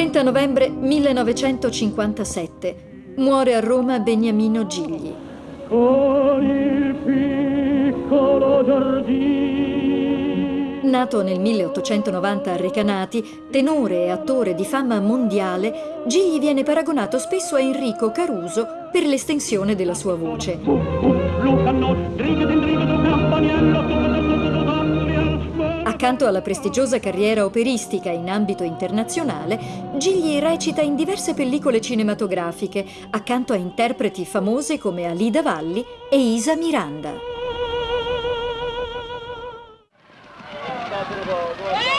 30 novembre 1957. Muore a Roma Beniamino Gigli. Con il piccolo giardino. Nato nel 1890 a Recanati, tenore e attore di fama mondiale, Gigli viene paragonato spesso a Enrico Caruso per l'estensione della sua voce. Accanto alla prestigiosa carriera operistica in ambito internazionale, Gigli recita in diverse pellicole cinematografiche, accanto a interpreti famose come Alida Valli e Isa Miranda.